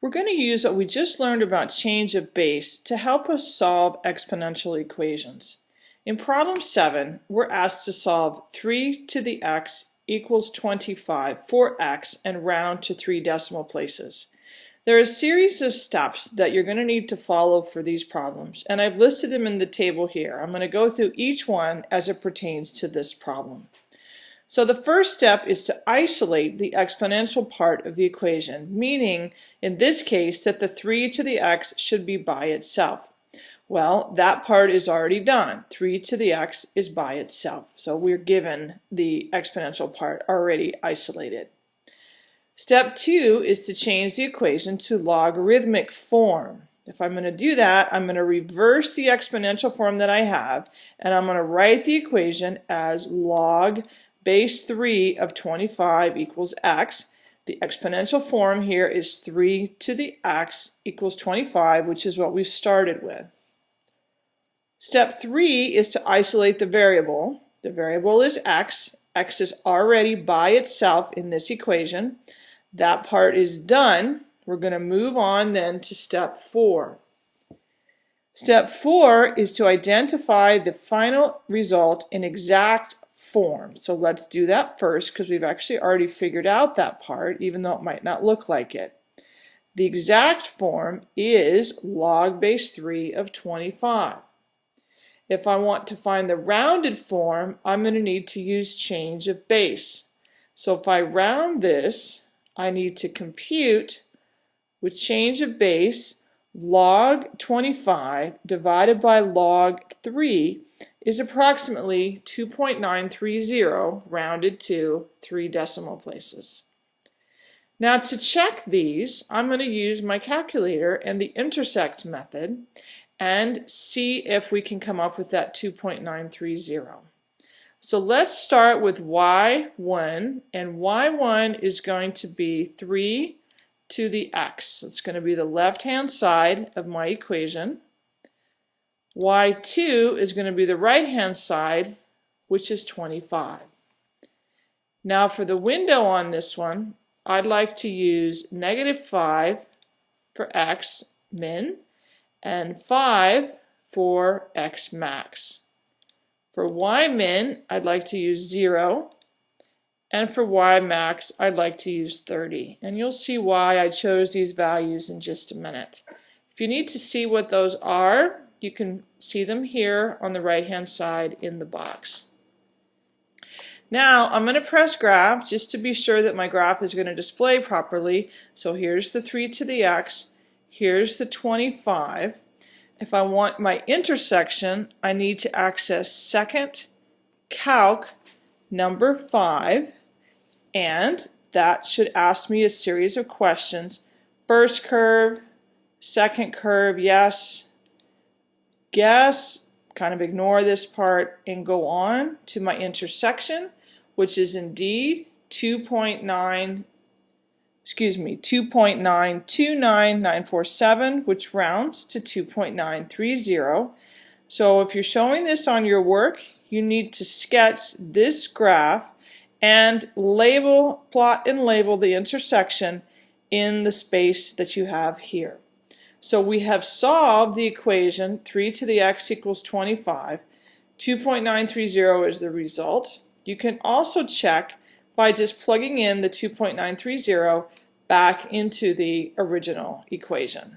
We're going to use what we just learned about change of base to help us solve exponential equations. In problem 7, we're asked to solve 3 to the x equals 25 for x and round to three decimal places. There are a series of steps that you're going to need to follow for these problems, and I've listed them in the table here. I'm going to go through each one as it pertains to this problem. So the first step is to isolate the exponential part of the equation, meaning in this case that the 3 to the x should be by itself. Well, that part is already done. 3 to the x is by itself. So we're given the exponential part already isolated. Step 2 is to change the equation to logarithmic form. If I'm going to do that, I'm going to reverse the exponential form that I have, and I'm going to write the equation as log base 3 of 25 equals x. The exponential form here is 3 to the x equals 25, which is what we started with. Step 3 is to isolate the variable. The variable is x. x is already by itself in this equation. That part is done. We're going to move on then to step 4. Step 4 is to identify the final result in exact form. So let's do that first because we've actually already figured out that part even though it might not look like it. The exact form is log base 3 of 25. If I want to find the rounded form, I'm going to need to use change of base. So if I round this, I need to compute with change of base log 25 divided by log 3 is approximately 2.930 rounded to three decimal places. Now to check these, I'm going to use my calculator and the intersect method and see if we can come up with that 2.930. So let's start with y1 and y1 is going to be 3 to the x. It's going to be the left hand side of my equation y2 is going to be the right-hand side, which is 25. Now for the window on this one, I'd like to use negative 5 for x min and 5 for x max. For y min, I'd like to use 0, and for y max, I'd like to use 30. And you'll see why I chose these values in just a minute. If you need to see what those are, you can see them here on the right hand side in the box. Now I'm going to press graph just to be sure that my graph is going to display properly. So here's the 3 to the x, here's the 25. If I want my intersection, I need to access second calc number 5 and that should ask me a series of questions. First curve, second curve, yes, guess, kind of ignore this part and go on to my intersection, which is indeed 2.9, excuse me, 2.929947, which rounds to 2.930. So if you're showing this on your work, you need to sketch this graph and label, plot and label the intersection in the space that you have here. So we have solved the equation 3 to the x equals 25. 2.930 is the result. You can also check by just plugging in the 2.930 back into the original equation.